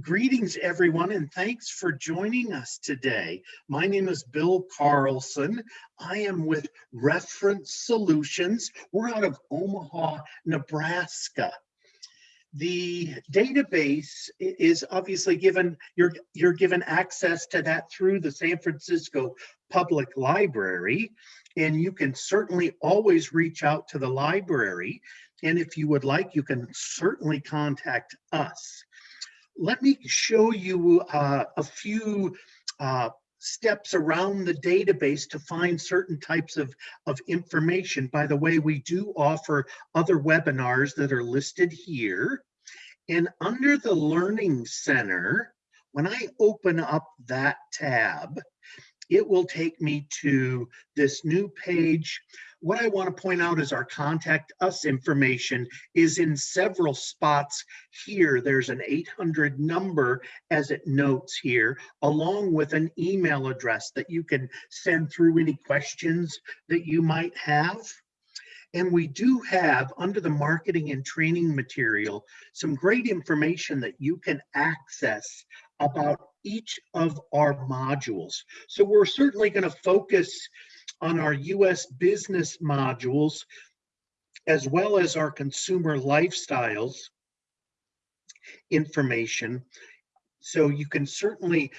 Greetings, everyone, and thanks for joining us today. My name is Bill Carlson. I am with Reference Solutions. We're out of Omaha, Nebraska. The database is obviously given, you're, you're given access to that through the San Francisco Public Library, and you can certainly always reach out to the library. And if you would like, you can certainly contact us let me show you uh, a few uh, steps around the database to find certain types of, of information. By the way, we do offer other webinars that are listed here. And under the Learning Center, when I open up that tab, it will take me to this new page. What I want to point out is our contact us information is in several spots here. There's an 800 number as it notes here, along with an email address that you can send through any questions that you might have. And we do have under the marketing and training material, some great information that you can access about each of our modules. So we're certainly going to focus on our US business modules as well as our consumer lifestyles information. So you can certainly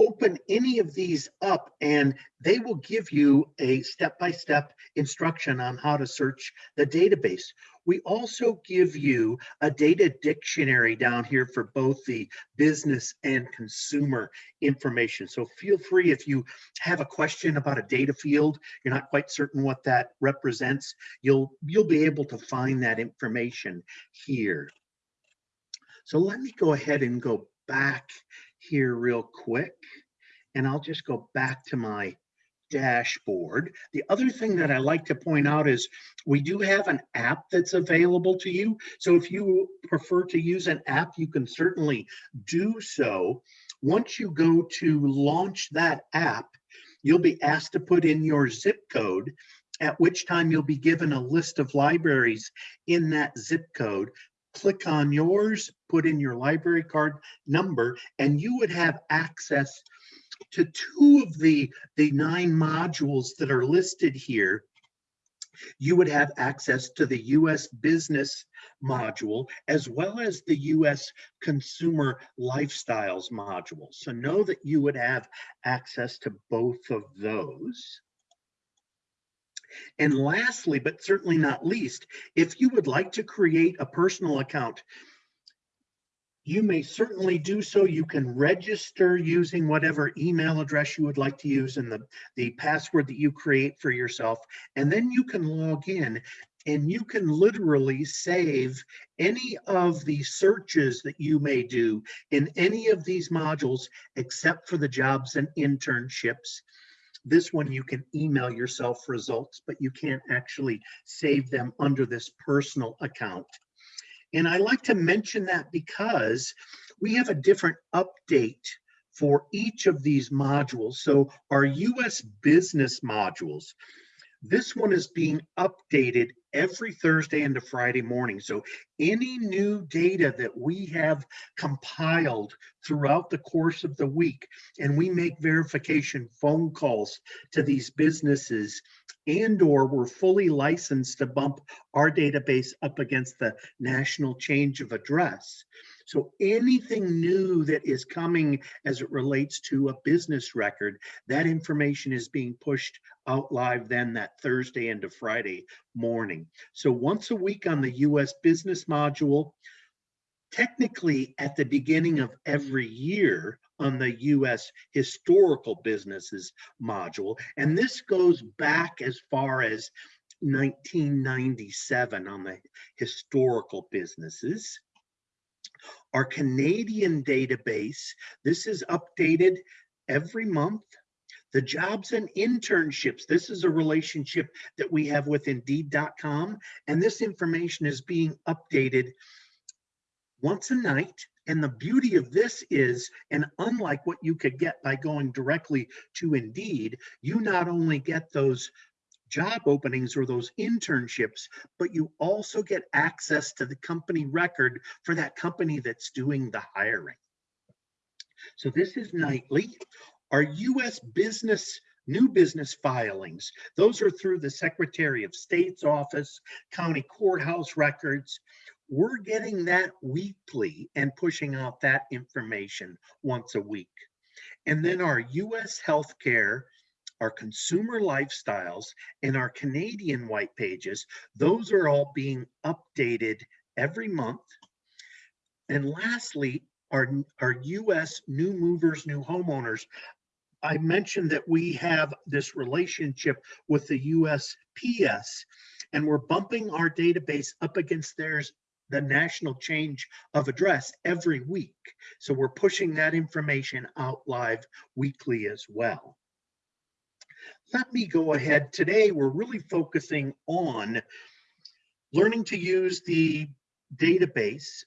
open any of these up and they will give you a step-by-step -step instruction on how to search the database. We also give you a data dictionary down here for both the business and consumer information. So feel free if you have a question about a data field, you're not quite certain what that represents, you'll, you'll be able to find that information here. So let me go ahead and go back here real quick and I'll just go back to my dashboard. The other thing that I like to point out is we do have an app that's available to you. So if you prefer to use an app, you can certainly do so. Once you go to launch that app, you'll be asked to put in your zip code at which time you'll be given a list of libraries in that zip code. Click on yours, put in your library card number, and you would have access to two of the, the nine modules that are listed here, you would have access to the US business module as well as the US consumer lifestyles module. So know that you would have access to both of those. And lastly, but certainly not least, if you would like to create a personal account you may certainly do so. You can register using whatever email address you would like to use and the, the password that you create for yourself. And then you can log in and you can literally save any of the searches that you may do in any of these modules except for the jobs and internships. This one you can email yourself results, but you can't actually save them under this personal account. And I like to mention that because we have a different update for each of these modules. So our US business modules, this one is being updated every Thursday into Friday morning. So any new data that we have compiled throughout the course of the week, and we make verification phone calls to these businesses and or we're fully licensed to bump our database up against the national change of address. So anything new that is coming as it relates to a business record, that information is being pushed out live then that Thursday into Friday morning. So once a week on the US business module, technically at the beginning of every year on the US historical businesses module. And this goes back as far as 1997 on the historical businesses. Our Canadian database, this is updated every month. The jobs and internships, this is a relationship that we have with Indeed.com, and this information is being updated once a night. And the beauty of this is, and unlike what you could get by going directly to Indeed, you not only get those job openings or those internships, but you also get access to the company record for that company that's doing the hiring. So this is nightly. Our US business, new business filings, those are through the Secretary of State's office, county courthouse records. We're getting that weekly and pushing out that information once a week. And then our US healthcare, our consumer lifestyles, and our Canadian white pages, those are all being updated every month. And lastly, our, our US new movers, new homeowners. I mentioned that we have this relationship with the USPS and we're bumping our database up against theirs, the national change of address every week. So we're pushing that information out live weekly as well. Let me go ahead. Today, we're really focusing on learning to use the database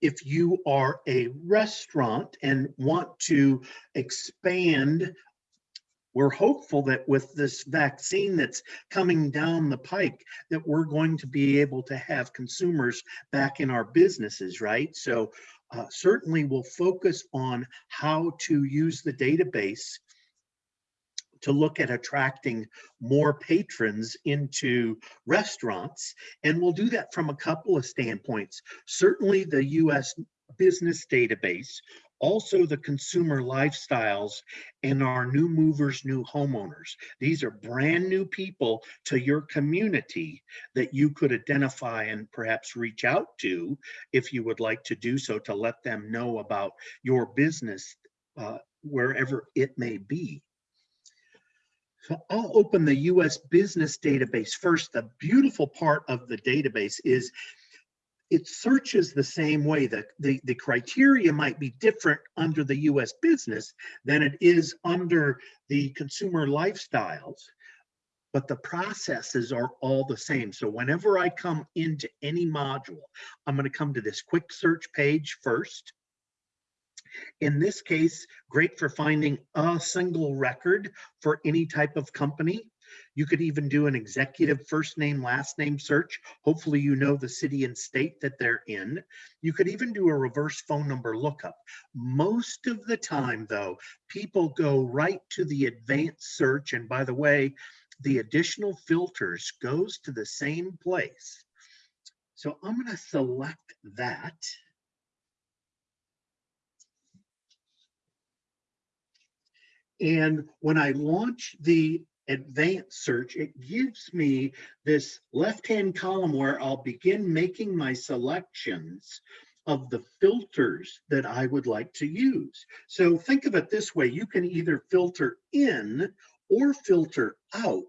if you are a restaurant and want to expand, we're hopeful that with this vaccine that's coming down the pike, that we're going to be able to have consumers back in our businesses, right? So uh, certainly we'll focus on how to use the database to look at attracting more patrons into restaurants. And we'll do that from a couple of standpoints. Certainly the US business database, also the consumer lifestyles and our new movers, new homeowners. These are brand new people to your community that you could identify and perhaps reach out to if you would like to do so to let them know about your business uh, wherever it may be. So I'll open the US business database first. The beautiful part of the database is it searches the same way. The, the, the criteria might be different under the US business than it is under the consumer lifestyles, but the processes are all the same. So whenever I come into any module, I'm gonna come to this quick search page first. In this case, great for finding a single record for any type of company. You could even do an executive first name, last name search. Hopefully you know the city and state that they're in. You could even do a reverse phone number lookup. Most of the time though, people go right to the advanced search. And by the way, the additional filters goes to the same place. So I'm gonna select that. And when I launch the advanced search, it gives me this left-hand column where I'll begin making my selections of the filters that I would like to use. So think of it this way, you can either filter in or filter out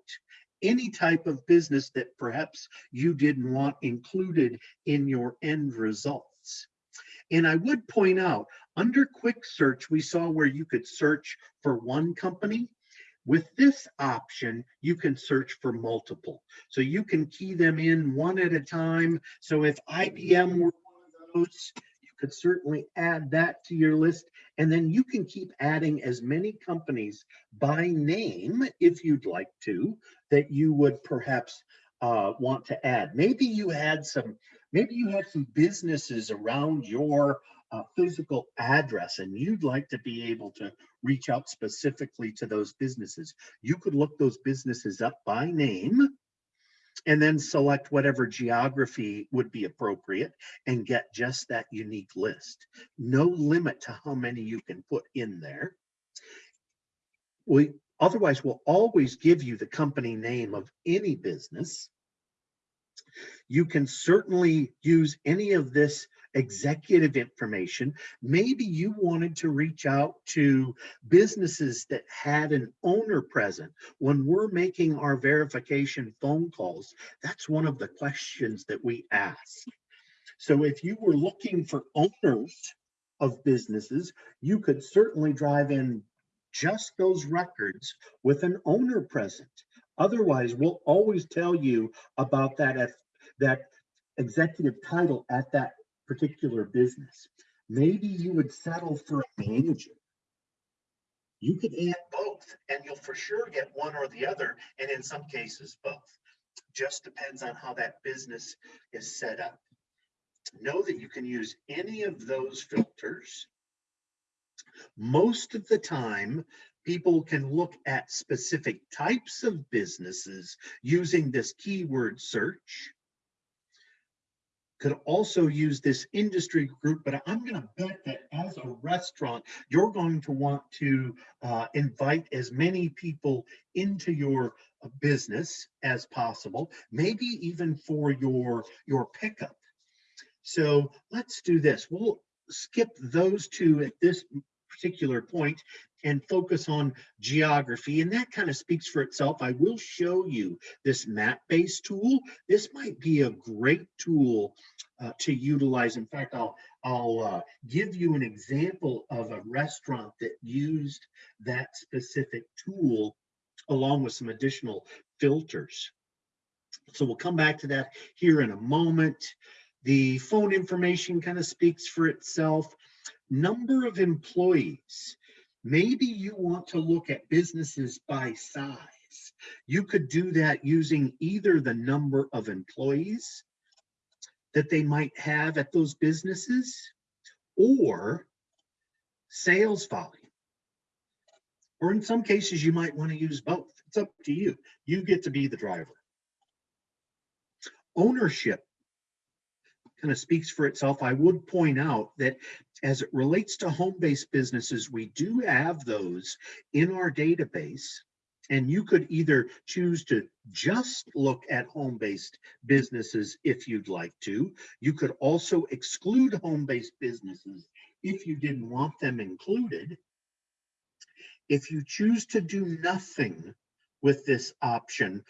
any type of business that perhaps you didn't want included in your end results. And I would point out, under quick search, we saw where you could search for one company. With this option, you can search for multiple. So you can key them in one at a time. So if IBM were one of those, you could certainly add that to your list. And then you can keep adding as many companies by name, if you'd like to, that you would perhaps uh, want to add. Maybe you had some Maybe you had some businesses around your uh, physical address and you'd like to be able to reach out specifically to those businesses. You could look those businesses up by name and then select whatever geography would be appropriate and get just that unique list. No limit to how many you can put in there. We otherwise will always give you the company name of any business you can certainly use any of this executive information. Maybe you wanted to reach out to businesses that had an owner present. When we're making our verification phone calls, that's one of the questions that we ask. So if you were looking for owners of businesses, you could certainly drive in just those records with an owner present. Otherwise, we'll always tell you about that that executive title at that particular business. Maybe you would settle for a manager. You could add both and you'll for sure get one or the other, and in some cases, both. Just depends on how that business is set up. Know that you can use any of those filters Most of the time, people can look at specific types of businesses using this keyword search. Could also use this industry group, but I'm going to bet that as a restaurant, you're going to want to uh, invite as many people into your uh, business as possible, maybe even for your, your pickup. So let's do this. We'll skip those two at this particular point and focus on geography. And that kind of speaks for itself. I will show you this map-based tool. This might be a great tool uh, to utilize. In fact, I'll, I'll uh, give you an example of a restaurant that used that specific tool along with some additional filters. So we'll come back to that here in a moment. The phone information kind of speaks for itself. Number of employees. Maybe you want to look at businesses by size. You could do that using either the number of employees that they might have at those businesses or sales volume. Or in some cases, you might want to use both. It's up to you. You get to be the driver. Ownership kind of speaks for itself. I would point out that as it relates to home-based businesses, we do have those in our database. And you could either choose to just look at home-based businesses if you'd like to. You could also exclude home-based businesses if you didn't want them included. If you choose to do nothing with this option,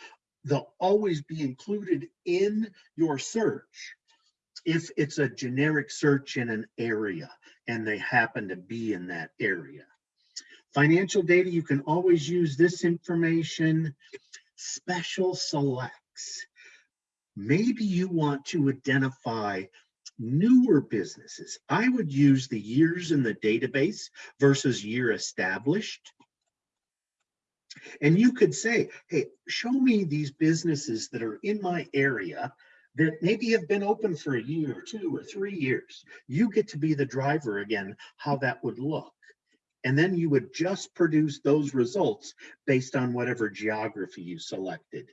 they'll always be included in your search if it's a generic search in an area and they happen to be in that area. Financial data, you can always use this information. Special selects. Maybe you want to identify newer businesses. I would use the years in the database versus year established. And you could say, hey, show me these businesses that are in my area that maybe have been open for a year or two or three years. You get to be the driver again, how that would look. And then you would just produce those results based on whatever geography you selected.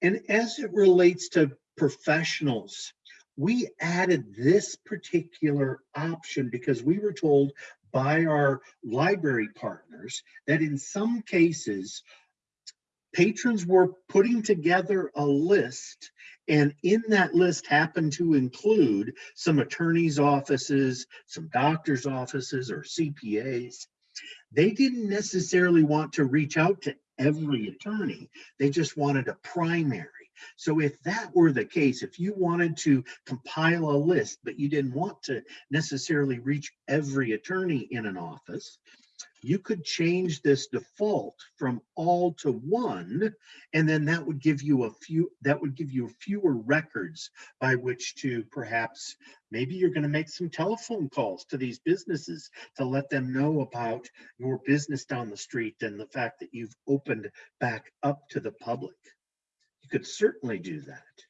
And as it relates to professionals, we added this particular option because we were told by our library partners that in some cases patrons were putting together a list and in that list happened to include some attorneys offices some doctors offices or cpas they didn't necessarily want to reach out to every attorney. They just wanted a primary. So if that were the case if you wanted to compile a list but you didn't want to necessarily reach every attorney in an office you could change this default from all to one, and then that would give you a few, that would give you fewer records by which to perhaps, maybe you're gonna make some telephone calls to these businesses to let them know about your business down the street and the fact that you've opened back up to the public. You could certainly do that.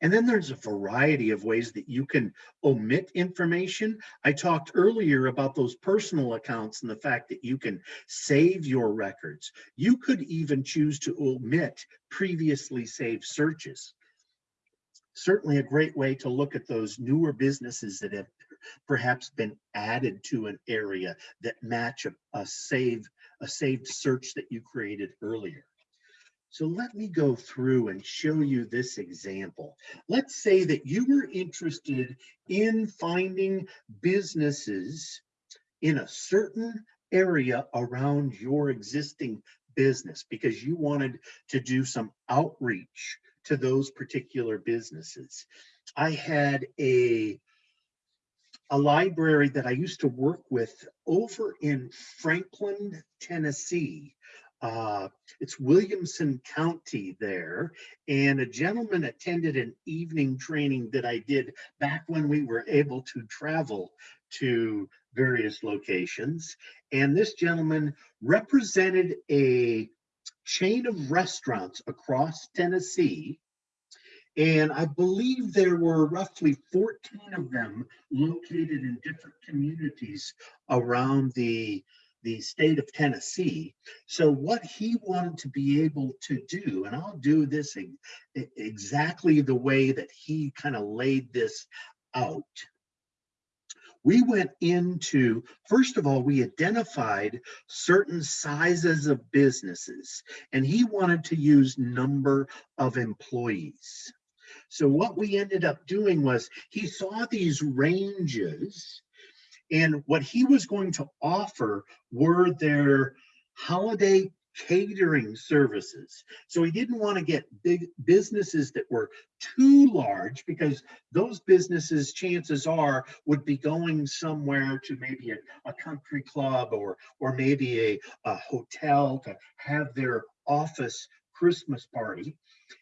And then there's a variety of ways that you can omit information. I talked earlier about those personal accounts and the fact that you can save your records. You could even choose to omit previously saved searches. Certainly a great way to look at those newer businesses that have perhaps been added to an area that match a, a save a saved search that you created earlier. So let me go through and show you this example. Let's say that you were interested in finding businesses in a certain area around your existing business because you wanted to do some outreach to those particular businesses. I had a a library that I used to work with over in Franklin, Tennessee uh, it's Williamson County there. And a gentleman attended an evening training that I did back when we were able to travel to various locations. And this gentleman represented a chain of restaurants across Tennessee. And I believe there were roughly 14 of them located in different communities around the, the state of Tennessee. So what he wanted to be able to do, and I'll do this exactly the way that he kind of laid this out we went into, first of all, we identified certain sizes of businesses, and he wanted to use number of employees. So what we ended up doing was he saw these ranges and what he was going to offer were their holiday catering services. So he didn't want to get big businesses that were too large because those businesses, chances are, would be going somewhere to maybe a, a country club or or maybe a, a hotel to have their office Christmas party.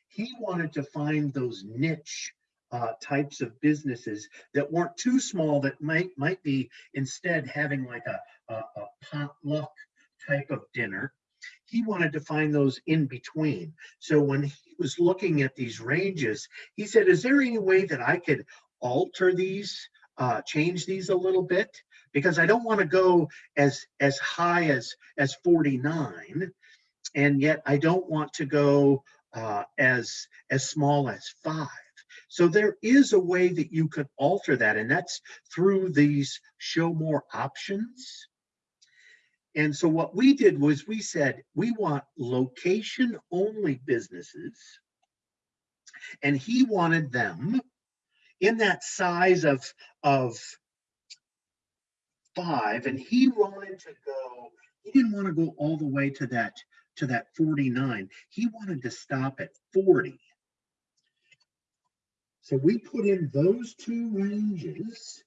He wanted to find those niche uh, types of businesses that weren't too small that might might be instead having like a, a, a potluck type of dinner he wanted to find those in between. So when he was looking at these ranges, he said, is there any way that I could alter these, uh, change these a little bit? Because I don't want to go as, as high as, as 49, and yet I don't want to go uh, as, as small as five. So there is a way that you could alter that, and that's through these show more options. And so what we did was we said, we want location only businesses. And he wanted them in that size of, of five. And he wanted to go, he didn't want to go all the way to that, to that 49. He wanted to stop at 40. So we put in those two ranges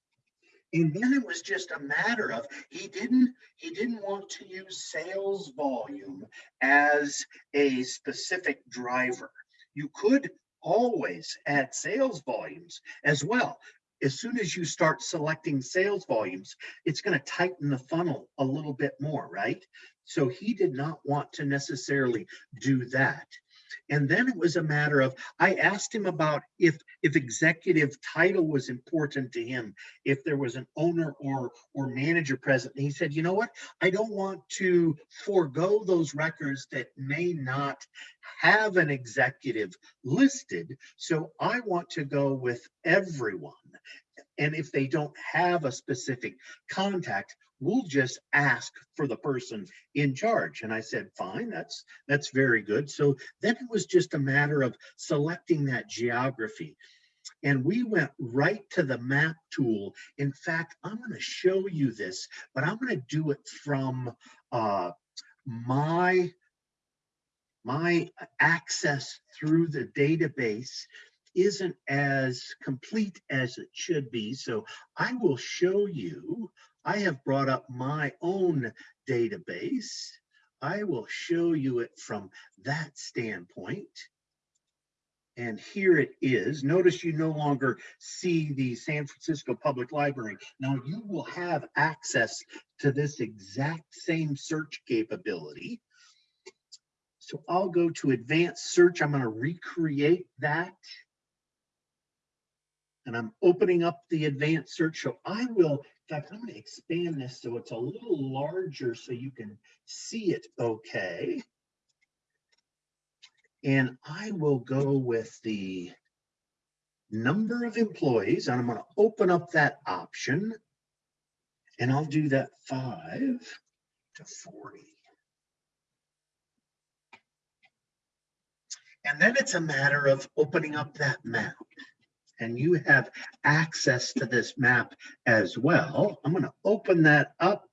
and then it was just a matter of he didn't he didn't want to use sales volume as a specific driver. You could always add sales volumes as well. As soon as you start selecting sales volumes it's going to tighten the funnel a little bit more right? So he did not want to necessarily do that and then it was a matter of, I asked him about if, if executive title was important to him, if there was an owner or, or manager present. And he said, you know what? I don't want to forego those records that may not have an executive listed. So I want to go with everyone. And if they don't have a specific contact, we'll just ask for the person in charge. And I said, fine, that's that's very good. So then it was just a matter of selecting that geography. And we went right to the map tool. In fact, I'm going to show you this, but I'm going to do it from uh, my my access through the database isn't as complete as it should be. So I will show you I have brought up my own database. I will show you it from that standpoint. And here it is. Notice you no longer see the San Francisco Public Library. Now you will have access to this exact same search capability. So I'll go to advanced search. I'm going to recreate that. And I'm opening up the advanced search. So I will in fact, I'm going to expand this so it's a little larger so you can see it okay. And I will go with the number of employees and I'm going to open up that option and I'll do that five to 40. And then it's a matter of opening up that map and you have access to this map as well. I'm going to open that up.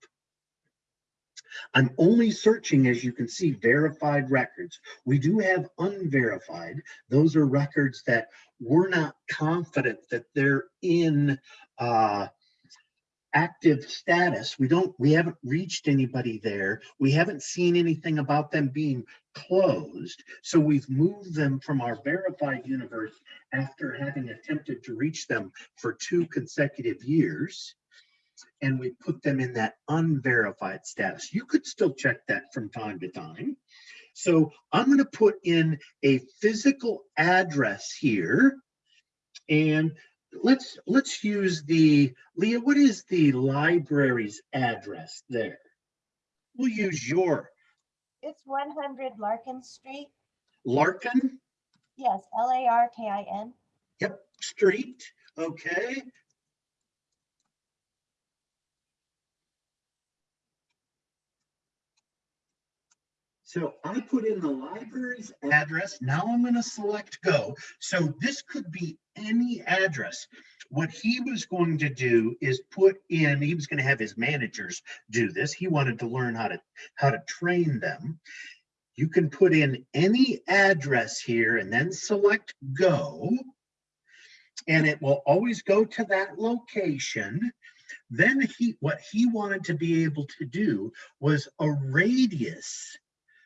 I'm only searching, as you can see, verified records. We do have unverified. Those are records that we're not confident that they're in uh, active status. We don't, we haven't reached anybody there. We haven't seen anything about them being closed. So we've moved them from our verified universe after having attempted to reach them for two consecutive years. And we put them in that unverified status. You could still check that from time to time. So I'm going to put in a physical address here. And let's let's use the Leah, what is the library's address there? We'll use your It's one hundred Larkin Street. Larkin, Yes, L A R K I N. yep, street, okay. So I put in the library's address. Now I'm going to select go. So this could be any address. What he was going to do is put in, he was going to have his managers do this. He wanted to learn how to how to train them. You can put in any address here and then select go. And it will always go to that location. Then he, what he wanted to be able to do was a radius.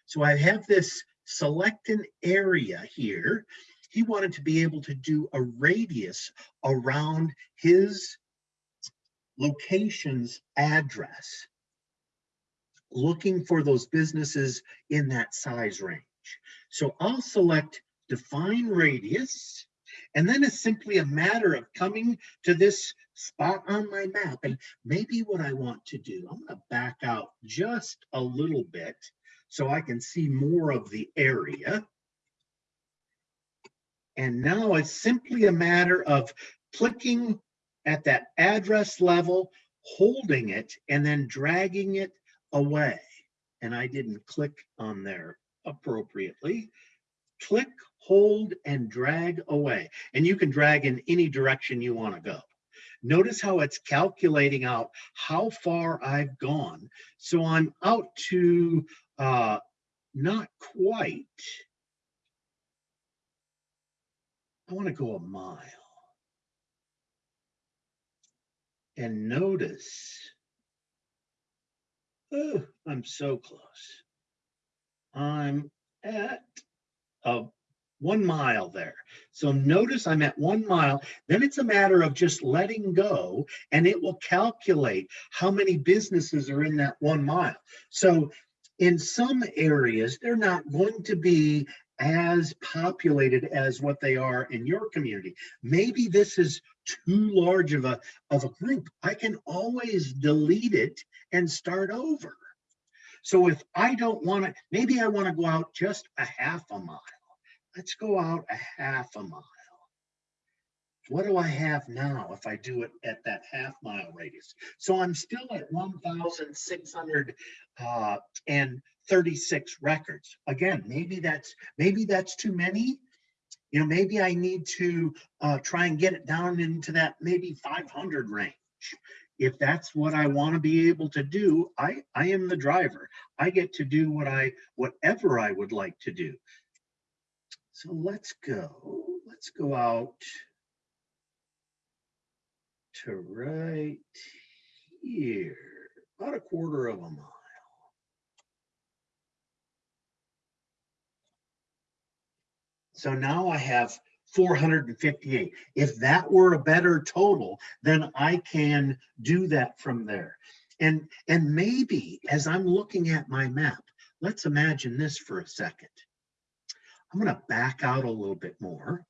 So I have this select an area here. He wanted to be able to do a radius around his location's address looking for those businesses in that size range. So I'll select define radius, and then it's simply a matter of coming to this spot on my map. And maybe what I want to do, I'm gonna back out just a little bit so I can see more of the area. And now it's simply a matter of clicking at that address level, holding it, and then dragging it away. And I didn't click on there appropriately. Click, hold, and drag away. And you can drag in any direction you want to go. Notice how it's calculating out how far I've gone. So I'm out to uh, not quite. I want to go a mile. And notice Oh, I'm so close. I'm at uh, one mile there. So notice I'm at one mile. Then it's a matter of just letting go and it will calculate how many businesses are in that one mile. So in some areas, they're not going to be as populated as what they are in your community. Maybe this is too large of a, of a group. I can always delete it and start over. So if I don't want to, maybe I want to go out just a half a mile. Let's go out a half a mile. What do I have now if I do it at that half mile radius? So I'm still at uh, 1,636 records. Again, maybe that's maybe that's too many. You know, maybe I need to uh, try and get it down into that maybe 500 range. If that's what I want to be able to do, I I am the driver. I get to do what I whatever I would like to do. So let's go. Let's go out to right here, about a quarter of a mile. So now I have 458. If that were a better total, then I can do that from there. And, and maybe as I'm looking at my map, let's imagine this for a second. I'm going to back out a little bit more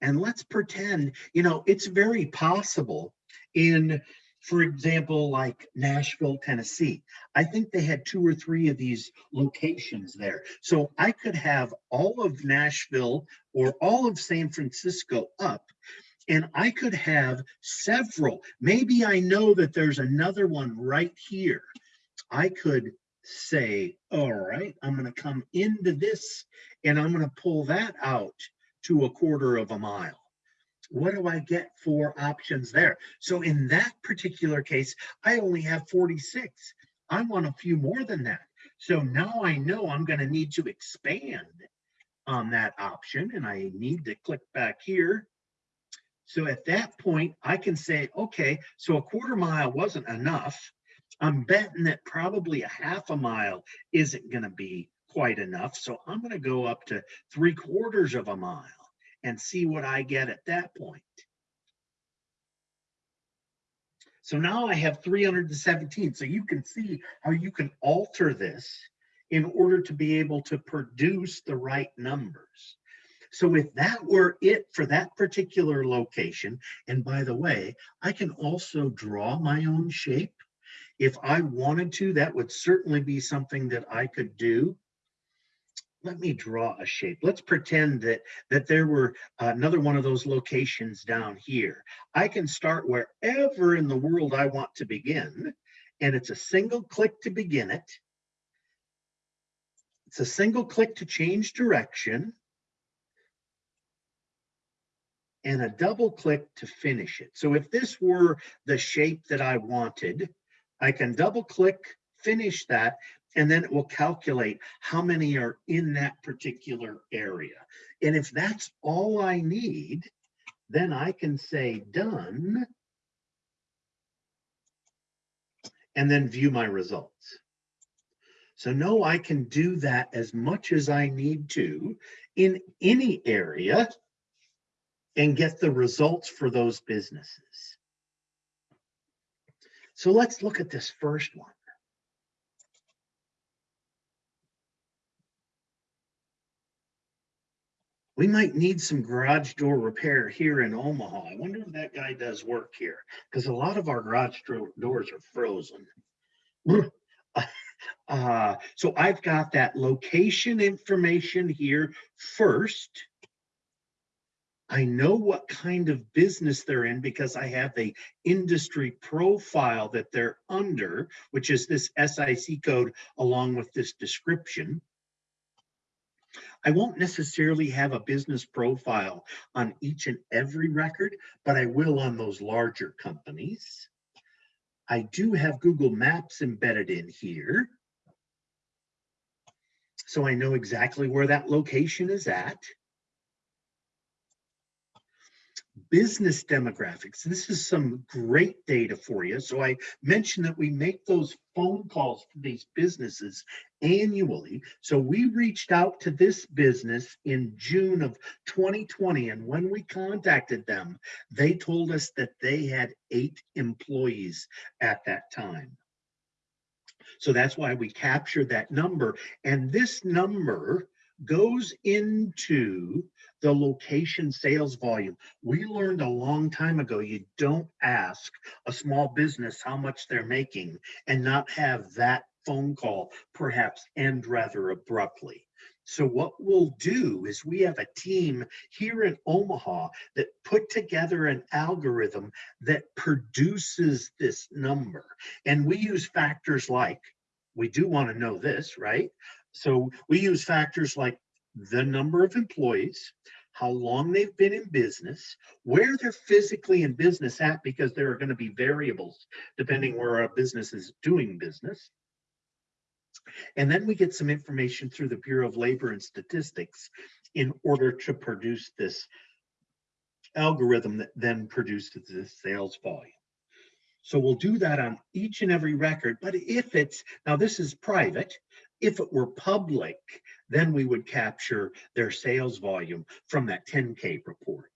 and let's pretend, you know, it's very possible in, for example, like Nashville, Tennessee. I think they had two or three of these locations there. So I could have all of Nashville or all of San Francisco up and I could have several. Maybe I know that there's another one right here. I could say, all right, I'm going to come into this and I'm going to pull that out to a quarter of a mile. What do I get for options there? So in that particular case, I only have 46. I want a few more than that. So now I know I'm going to need to expand on that option and I need to click back here. So at that point, I can say, okay, so a quarter mile wasn't enough. I'm betting that probably a half a mile isn't going to be quite enough. So I'm going to go up to three quarters of a mile and see what I get at that point. So now I have 317. So you can see how you can alter this in order to be able to produce the right numbers. So if that were it for that particular location, and by the way, I can also draw my own shape. If I wanted to, that would certainly be something that I could do. Let me draw a shape. Let's pretend that, that there were uh, another one of those locations down here. I can start wherever in the world I want to begin, and it's a single click to begin it. It's a single click to change direction and a double click to finish it. So if this were the shape that I wanted, I can double click, finish that, and then it will calculate how many are in that particular area. And if that's all I need, then I can say done and then view my results. So no, I can do that as much as I need to in any area and get the results for those businesses. So let's look at this first one. We might need some garage door repair here in Omaha. I wonder if that guy does work here, because a lot of our garage door- doors are frozen. Uh, so I've got that location information here first. I know what kind of business they're in because I have the industry profile that they're under, which is this SIC code along with this description. I won't necessarily have a business profile on each and every record, but I will on those larger companies. I do have Google Maps embedded in here. So I know exactly where that location is at. Business demographics. This is some great data for you. So I mentioned that we make those phone calls to these businesses annually. So we reached out to this business in June of 2020. And when we contacted them, they told us that they had eight employees at that time. So that's why we captured that number. And this number goes into the location sales volume. We learned a long time ago, you don't ask a small business how much they're making and not have that phone call perhaps end rather abruptly. So what we'll do is we have a team here in Omaha that put together an algorithm that produces this number. And we use factors like, we do want to know this, right? So we use factors like the number of employees, how long they've been in business, where they're physically in business at, because there are going to be variables depending where a business is doing business. And then we get some information through the Bureau of Labor and Statistics in order to produce this algorithm that then produces the sales volume. So we'll do that on each and every record, but if it's, now this is private, if it were public, then we would capture their sales volume from that 10K report.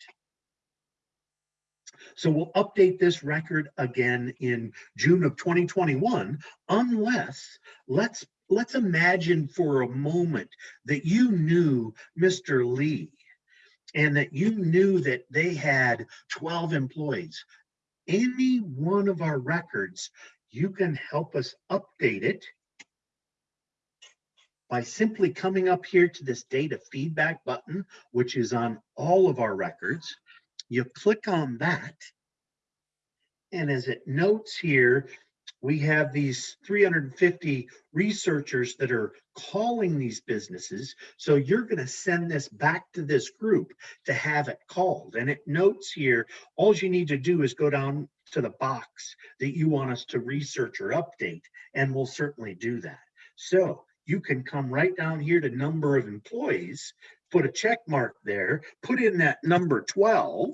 So we'll update this record again in June of 2021, unless, let's, let's imagine for a moment that you knew Mr. Lee and that you knew that they had 12 employees. Any one of our records, you can help us update it by simply coming up here to this data feedback button, which is on all of our records. You click on that. And as it notes here, we have these 350 researchers that are calling these businesses. So you're going to send this back to this group to have it called. And it notes here, all you need to do is go down to the box that you want us to research or update, and we'll certainly do that. So you can come right down here to number of employees, put a check mark there, put in that number 12,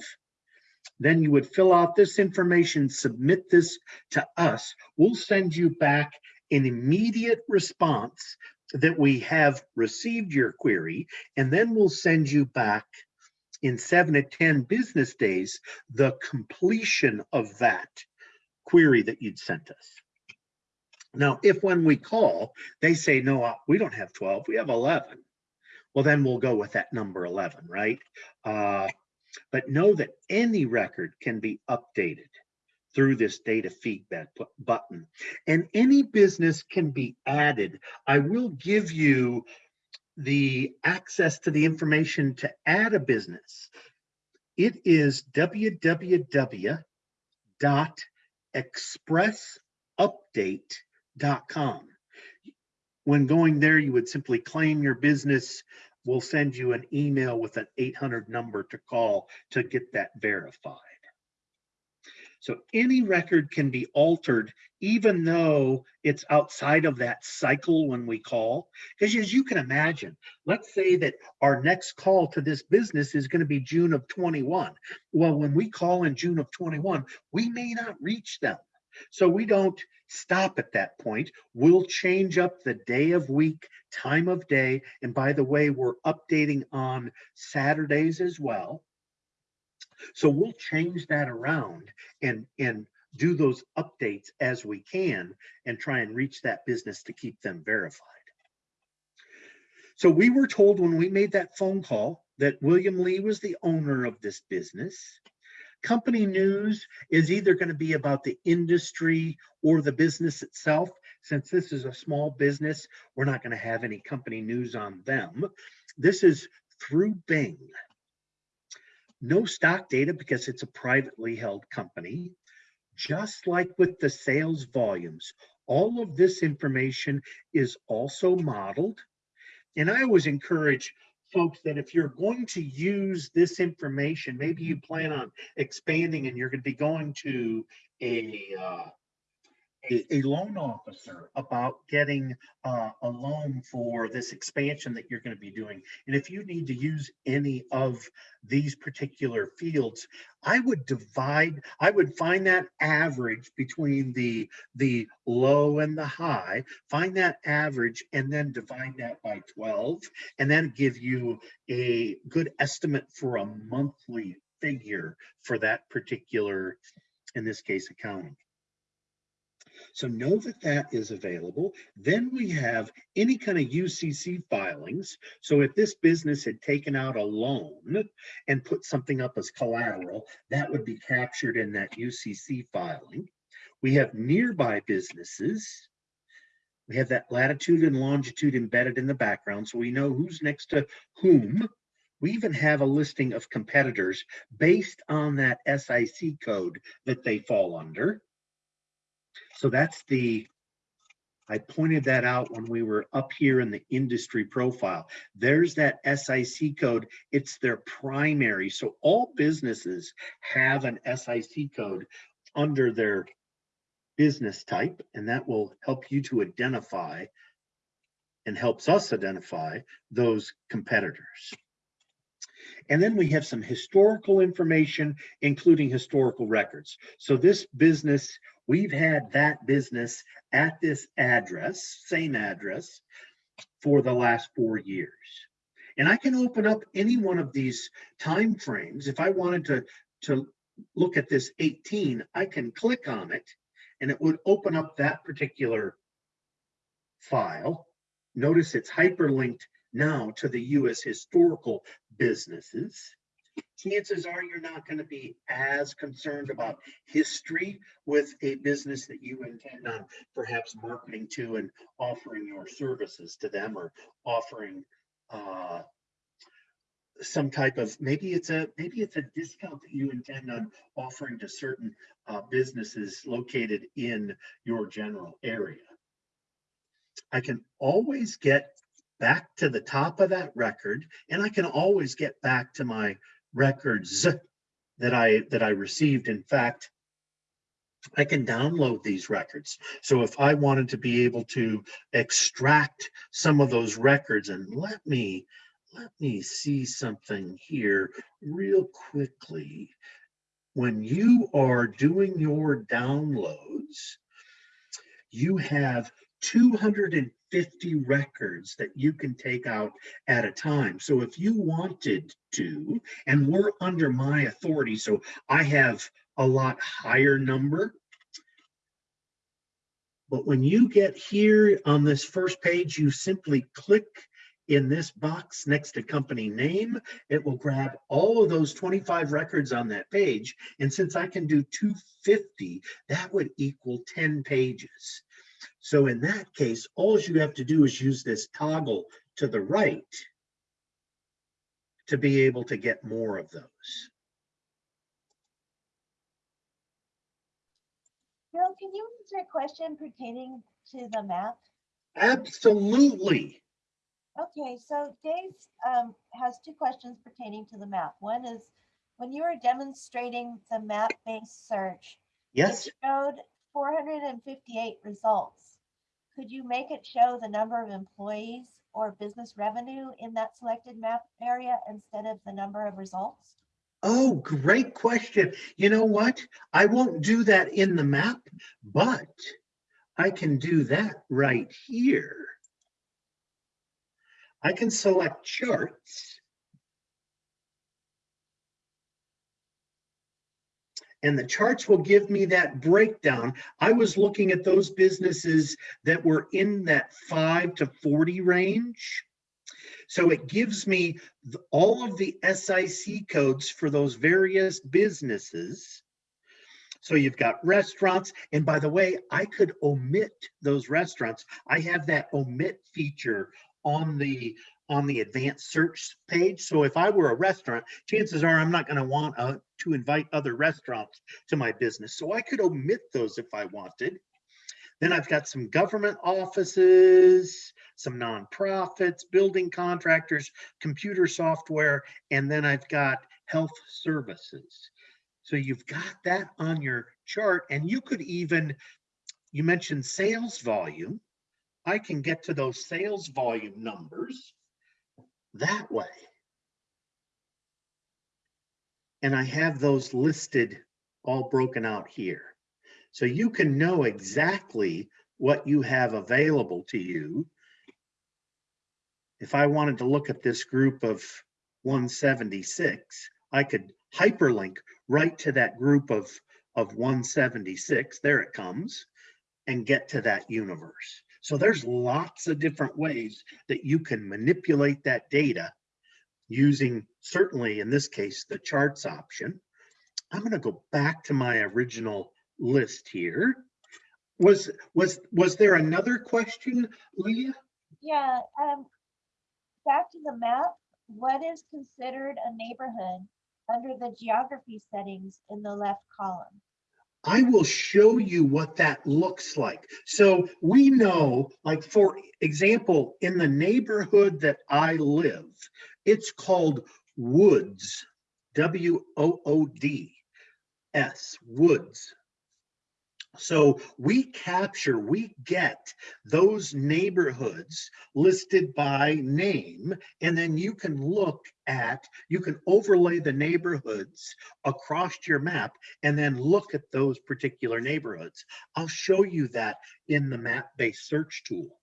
then you would fill out this information, submit this to us. We'll send you back an immediate response that we have received your query, and then we'll send you back in seven to 10 business days, the completion of that query that you'd sent us. Now, if when we call, they say, no, uh, we don't have 12, we have 11. Well, then we'll go with that number 11, right? Uh, But know that any record can be updated through this data feedback button. And any business can be added. I will give you the access to the information to add a business. It is www dot expressupdate.com. When going there, you would simply claim your business. We'll send you an email with an 800 number to call to get that verified. So any record can be altered even though it's outside of that cycle when we call. Because as you can imagine, let's say that our next call to this business is going to be June of 21. Well, when we call in June of 21, we may not reach them. So we don't stop at that point. We'll change up the day of week, time of day. And by the way, we're updating on Saturdays as well. So we'll change that around and, and do those updates as we can and try and reach that business to keep them verified. So we were told when we made that phone call that William Lee was the owner of this business. Company news is either going to be about the industry or the business itself. Since this is a small business, we're not going to have any company news on them. This is through Bing. No stock data because it's a privately held company. Just like with the sales volumes, all of this information is also modeled. And I always encourage folks that if you're going to use this information, maybe you plan on expanding and you're going to be going to a uh, a, loan officer about getting uh, a loan for this expansion that you're going to be doing. And if you need to use any of these particular fields, I would divide, I would find that average between the, the low and the high, find that average and then divide that by 12 and then give you a good estimate for a monthly figure for that particular, in this case, accounting. So know that that is available. Then we have any kind of UCC filings. So if this business had taken out a loan and put something up as collateral, that would be captured in that UCC filing. We have nearby businesses. We have that latitude and longitude embedded in the background, so we know who's next to whom. We even have a listing of competitors based on that SIC code that they fall under. So that's the, I pointed that out when we were up here in the industry profile. There's that SIC code. It's their primary. So all businesses have an SIC code under their business type, and that will help you to identify and helps us identify those competitors. And then we have some historical information, including historical records. So this business, we've had that business at this address, same address, for the last four years. And I can open up any one of these time frames. If I wanted to, to look at this 18, I can click on it and it would open up that particular file. Notice it's hyperlinked now to the US historical businesses. Chances are you're not going to be as concerned about history with a business that you intend on perhaps marketing to and offering your services to them or offering uh, some type of maybe it's a maybe it's a discount that you intend on offering to certain uh, businesses located in your general area. I can always get back to the top of that record and I can always get back to my records that I that I received. In fact, I can download these records. So if I wanted to be able to extract some of those records and let me let me see something here real quickly. When you are doing your downloads, you have 250 records that you can take out at a time. So if you wanted to, and we're under my authority, so I have a lot higher number. But when you get here on this first page, you simply click in this box next to company name. It will grab all of those 25 records on that page. And since I can do 250, that would equal 10 pages. So in that case, all you have to do is use this toggle to the right to be able to get more of those. Bill, can you answer a question pertaining to the map? Absolutely. Okay, so Dave um, has two questions pertaining to the map. One is, when you were demonstrating the map-based search, Yes, it showed 458 results. Could you make it show the number of employees or business revenue in that selected map area instead of the number of results? Oh, great question. You know what? I won't do that in the map, but I can do that right here. I can select charts. And the charts will give me that breakdown. I was looking at those businesses that were in that five to 40 range. So it gives me all of the SIC codes for those various businesses. So you've got restaurants, and by the way, I could omit those restaurants. I have that omit feature on the on the advanced search page. So if I were a restaurant, chances are I'm not going to want uh, to invite other restaurants to my business. So I could omit those if I wanted. Then I've got some government offices, some nonprofits, building contractors, computer software, and then I've got health services. So you've got that on your chart and you could even, you mentioned sales volume. I can get to those sales volume numbers that way. And I have those listed all broken out here. So you can know exactly what you have available to you. If I wanted to look at this group of 176, I could hyperlink right to that group of, of 176. There it comes and get to that universe. So there's lots of different ways that you can manipulate that data using certainly in this case, the charts option. I'm going to go back to my original list here. Was was was there another question, Leah? Yeah, um, back to the map, what is considered a neighborhood under the geography settings in the left column? I will show you what that looks like. So we know, like for example, in the neighborhood that I live, it's called Woods, W O O D S, Woods. So we capture, we get those neighborhoods listed by name, and then you can look at, you can overlay the neighborhoods across your map and then look at those particular neighborhoods. I'll show you that in the map-based search tool.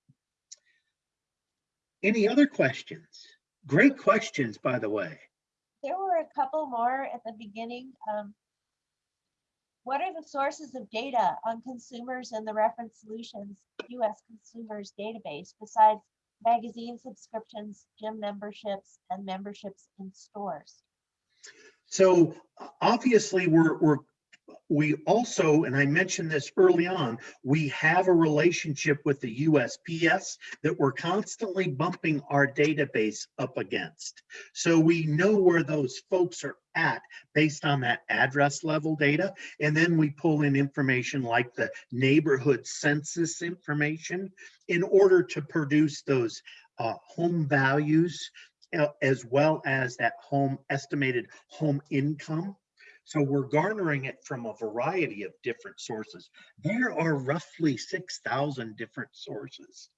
Any other questions? Great questions, by the way. There were a couple more at the beginning. Um, what are the sources of data on consumers in the Reference Solutions US Consumers Database besides magazine subscriptions, gym memberships, and memberships in stores? So obviously, we're, we're, we also, and I mentioned this early on, we have a relationship with the USPS that we're constantly bumping our database up against. So we know where those folks are at based on that address level data. And then we pull in information like the neighborhood census information in order to produce those uh, home values uh, as well as that home estimated home income. So we're garnering it from a variety of different sources. There are roughly 6,000 different sources.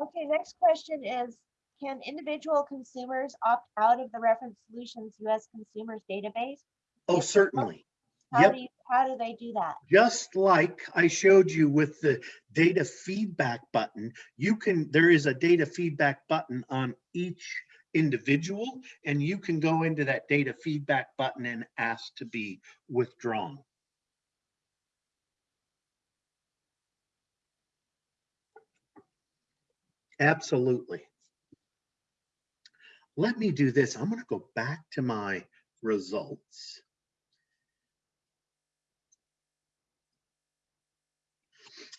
Okay, next question is, can individual consumers opt out of the Reference Solutions US Consumers Database? Oh, certainly. How Yep. do you, how do they do that? Just like I showed you with the data feedback button, you can, there is a data feedback button on each individual and you can go into that data feedback button and ask to be withdrawn. Absolutely. Let me do this. I'm going to go back to my results.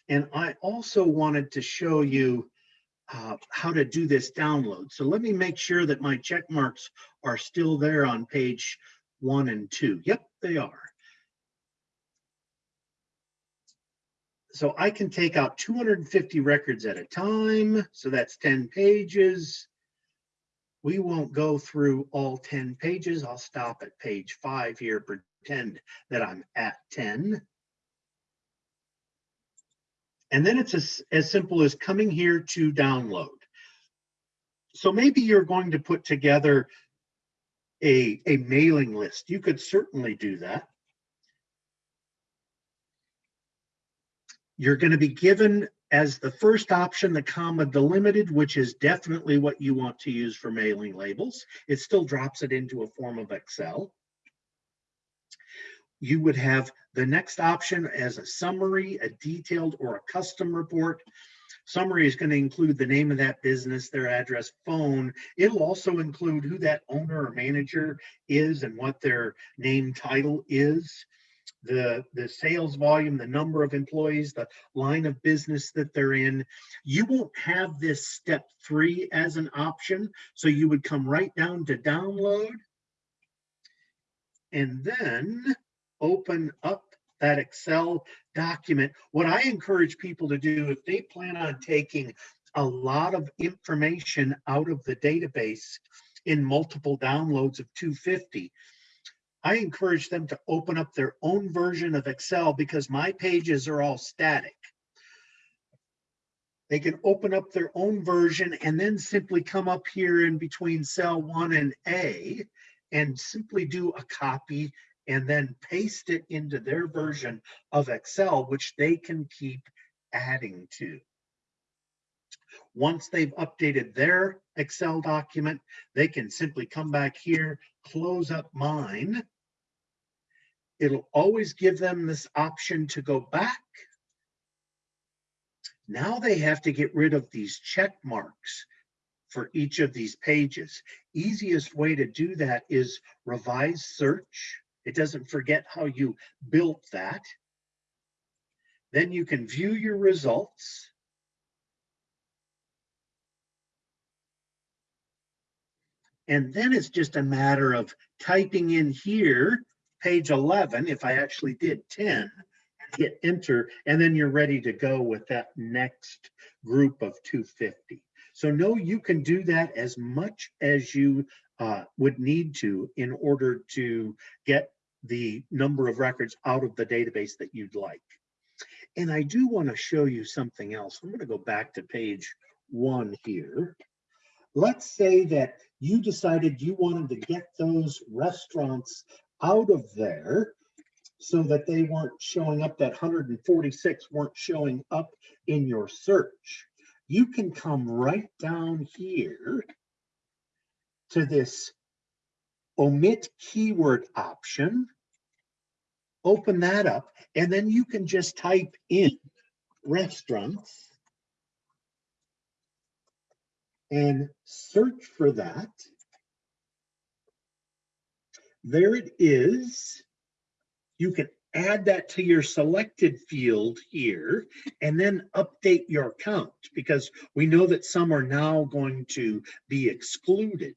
And I also wanted to show you uh, how to do this download. So let me make sure that my check marks are still there on page one and two. Yep, they are. So I can take out 250 records at a time. So that's 10 pages. We won't go through all 10 pages. I'll stop at page five here, pretend that I'm at 10. And then it's as, as simple as coming here to download. So maybe you're going to put together a, a mailing list. You could certainly do that. You're going to be given as the first option, the comma delimited, which is definitely what you want to use for mailing labels. It still drops it into a form of Excel. You would have the next option as a summary, a detailed, or a custom report. Summary is going to include the name of that business, their address, phone. It'll also include who that owner or manager is and what their name title is the the sales volume, the number of employees, the line of business that they're in. You won't have this step three as an option. So you would come right down to download and then open up that Excel document. What I encourage people to do if they plan on taking a lot of information out of the database in multiple downloads of 250, I encourage them to open up their own version of Excel because my pages are all static. They can open up their own version and then simply come up here in between cell one and A and simply do a copy and then paste it into their version of Excel, which they can keep adding to. Once they've updated their Excel document, they can simply come back here, close up mine. It'll always give them this option to go back. Now they have to get rid of these check marks for each of these pages. Easiest way to do that is revise search. It doesn't forget how you built that. Then you can view your results. And then it's just a matter of typing in here, page 11, if I actually did 10, hit enter, and then you're ready to go with that next group of 250. So no, you can do that as much as you uh, would need to in order to get the number of records out of the database that you'd like. And I do want to show you something else. I'm going to go back to page one here. Let's say that you decided you wanted to get those restaurants out of there so that they weren't showing up, that 146 weren't showing up in your search. You can come right down here to this omit keyword option, open that up, and then you can just type in restaurants and search for that. There it is. You can add that to your selected field here and then update your count because we know that some are now going to be excluded.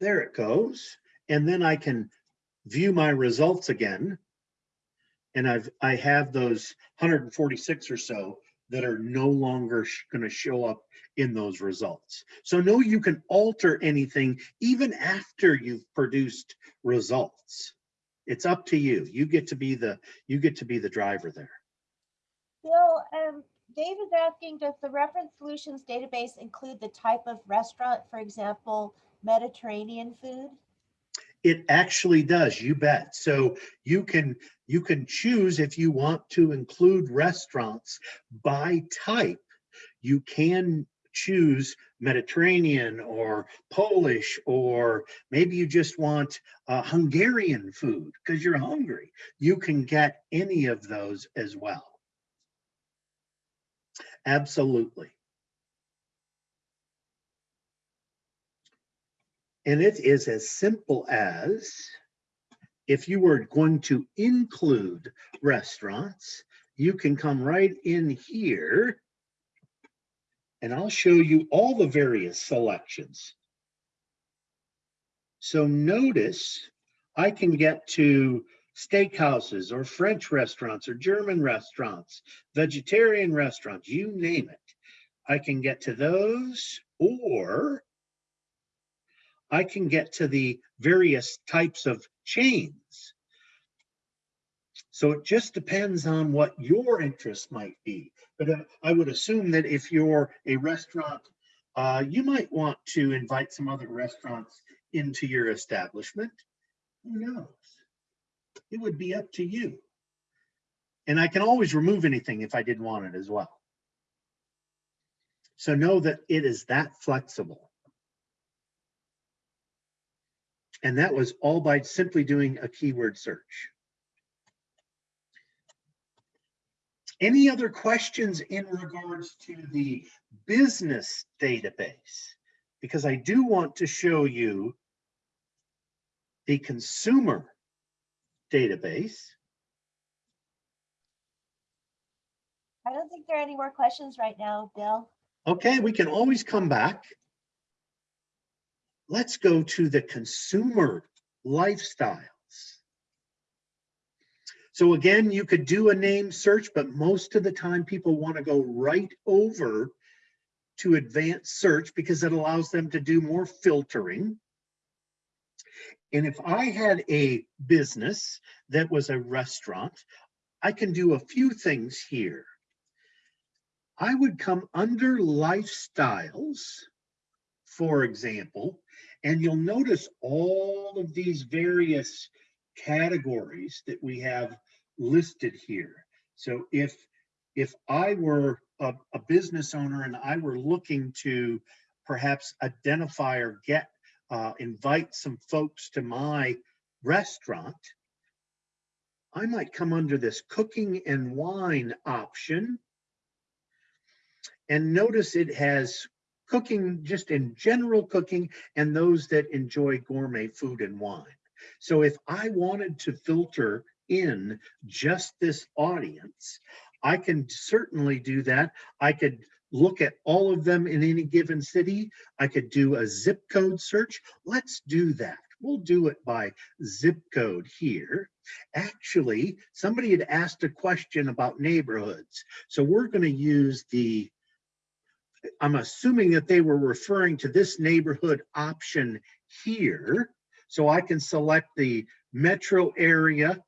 There it goes. And then I can view my results again. And I've, I have those 146 or so that are no longer going to show up in those results. So no, you can alter anything even after you've produced results. It's up to you. You get to be the, you get to be the driver there. Bill, um, Dave is asking, does the reference solutions database include the type of restaurant, for example, Mediterranean food? It actually does, you bet. So you can you can choose if you want to include restaurants by type. You can choose Mediterranean or Polish, or maybe you just want uh, Hungarian food because you're hungry. You can get any of those as well. Absolutely. And it is as simple as if you were going to include restaurants, you can come right in here and I'll show you all the various selections. So notice I can get to steakhouses or French restaurants or German restaurants, vegetarian restaurants, you name it. I can get to those or I can get to the various types of chains. So it just depends on what your interest might be. But uh, I would assume that if you're a restaurant, uh, you might want to invite some other restaurants into your establishment. Who knows? It would be up to you. And I can always remove anything if I didn't want it as well. So know that it is that flexible. And that was all by simply doing a keyword search. Any other questions in regards to the business database? Because I do want to show you the consumer database. I don't think there are any more questions right now, Bill. Okay, we can always come back. Let's go to the consumer lifestyles. So again, you could do a name search, but most of the time people want to go right over to advanced search because it allows them to do more filtering. And if I had a business that was a restaurant, I can do a few things here. I would come under lifestyles, for example, and you'll notice all of these various categories that we have listed here. So if if I were a, a business owner and I were looking to perhaps identify or get uh, invite some folks to my restaurant, I might come under this cooking and wine option. And notice it has cooking, just in general cooking, and those that enjoy gourmet food and wine. So if I wanted to filter in just this audience, I can certainly do that. I could look at all of them in any given city. I could do a zip code search. Let's do that. We'll do it by zip code here. Actually, somebody had asked a question about neighborhoods. So we're going to use the, I'm assuming that they were referring to this neighborhood option here. So I can select the metro area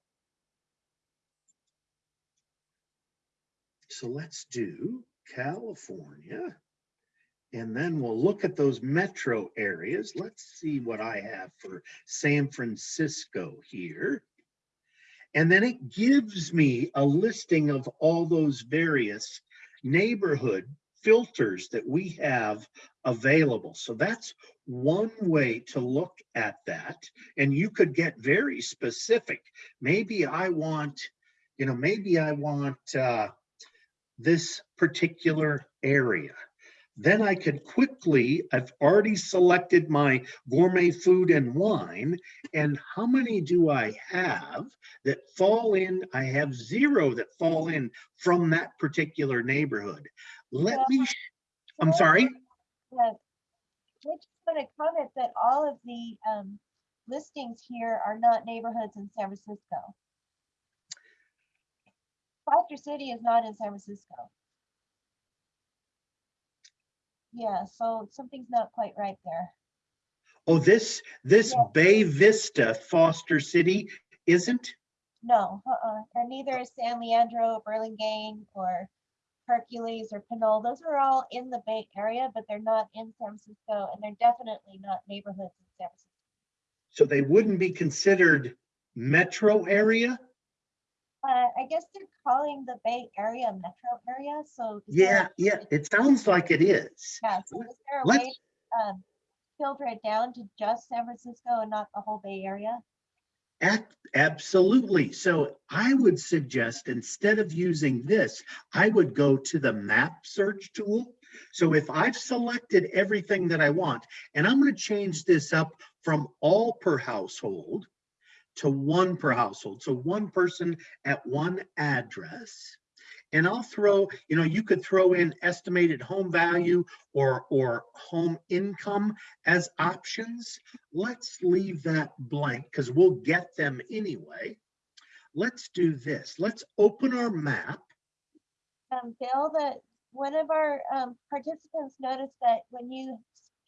So let's do California. And then we'll look at those metro areas. Let's see what I have for San Francisco here. And then it gives me a listing of all those various neighborhood filters that we have available. So that's one way to look at that. And you could get very specific. Maybe I want, you know, maybe I want, uh, this particular area. Then I could quickly, I've already selected my gourmet food and wine. And how many do I have that fall in? I have zero that fall in from that particular neighborhood. Let me, I'm sorry. We're just going to comment that all of the um, listings here are not neighborhoods in San Francisco. Foster City is not in San Francisco. Yeah, so something's not quite right there. Oh, this, this Yeah. Bay Vista Foster City isn't? No, uh-uh, and neither is San Leandro, Burlingame, or Hercules or Pinole. Those are all in the Bay Area, but they're not in San Francisco, and they're definitely not neighborhoods in San Francisco. So they wouldn't be considered metro area? Uh, I guess they're calling the Bay Area metro area, so. Yeah, there- yeah, it sounds like it is. Yeah, so is there a Let's- way, um, filter it down to just San Francisco and not the whole Bay Area? Absolutely. So I would suggest instead of using this, I would go to the map search tool. So if I've selected everything that I want, and I'm going to change this up from all per household to one per household. So one person at one address. And I'll throw, you know, you could throw in estimated home value or, or home income as options. Let's leave that blank because we'll get them anyway. Let's do this. Let's open our map. Um, Bill, that one of our, um, participants noticed that when you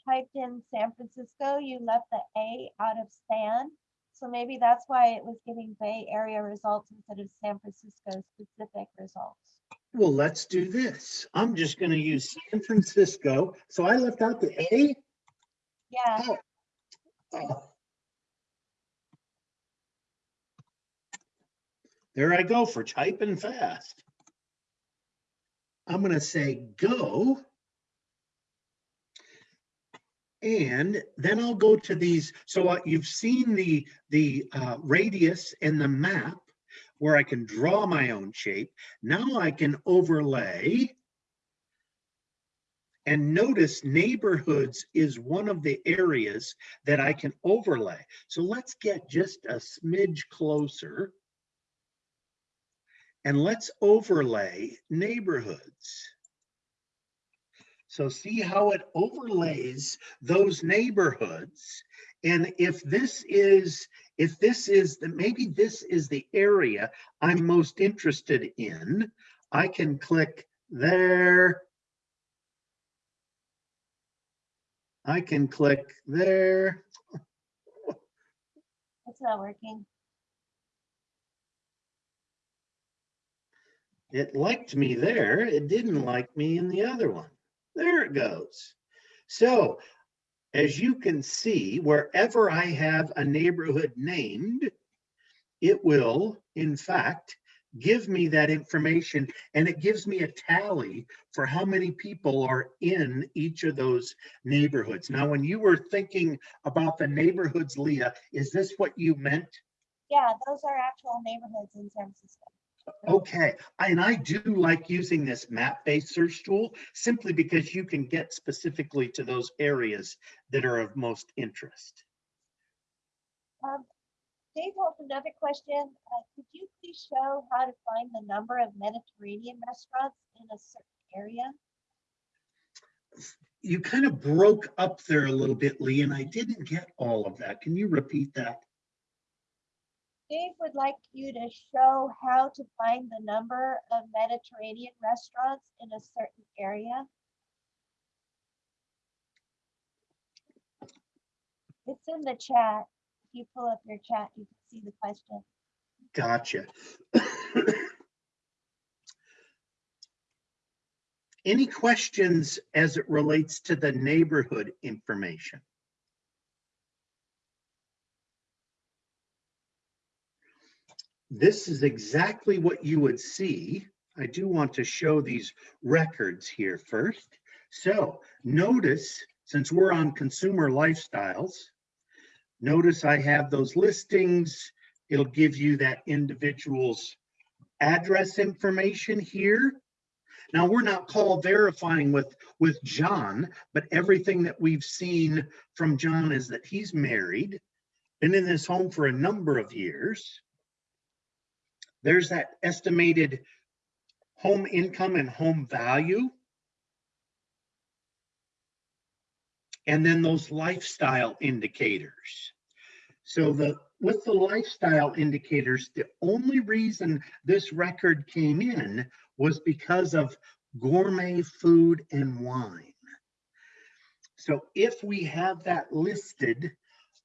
typed in San Francisco, you left the A out of San. So maybe that's why it was giving Bay Area results instead of San Francisco specific results. Well, let's do this. I'm just going to use San Francisco. So I left out the A. Yeah, Oh. There I go for typing fast. I'm going to say go. And then I'll go to these. So uh, you've seen the, the uh, radius and the map where I can draw my own shape. Now I can overlay. And notice neighborhoods is one of the areas that I can overlay. So let's get just a smidge closer. And let's overlay neighborhoods. So see how it overlays those neighborhoods. And if this is, if this is, the maybe this is the area I'm most interested in, I can click there. I can click there. it's not working. It liked me there. It didn't like me in the other one. There it goes. So as you can see, wherever I have a neighborhood named, it will, in fact, give me that information and it gives me a tally for how many people are in each of those neighborhoods. Now, when you were thinking about the neighborhoods, Leah, is this what you meant? Yeah, those are actual neighborhoods in San Francisco. Okay, and I do like using this map-based search tool simply because you can get specifically to those areas that are of most interest. Um, Dave has another question. Uh, could you please show how to find the number of Mediterranean restaurants in a certain area? You kind of broke up there a little bit, Lee, and I didn't get all of that. Can you repeat that? Dave would like you to show how to find the number of Mediterranean restaurants in a certain area. It's in the chat. If you pull up your chat, you can see the question. Gotcha. Any questions as it relates to the neighborhood information? This is exactly what you would see. I do want to show these records here first. So notice, since we're on consumer lifestyles, notice I have those listings. It'll give you that individual's address information here. Now, we're not call verifying with, with John, but everything that we've seen from John is that he's married, been in this home for a number of years. There's that estimated home income and home value. And then those lifestyle indicators. So the, with the lifestyle indicators, the only reason this record came in was because of gourmet food and wine. So if we have that listed,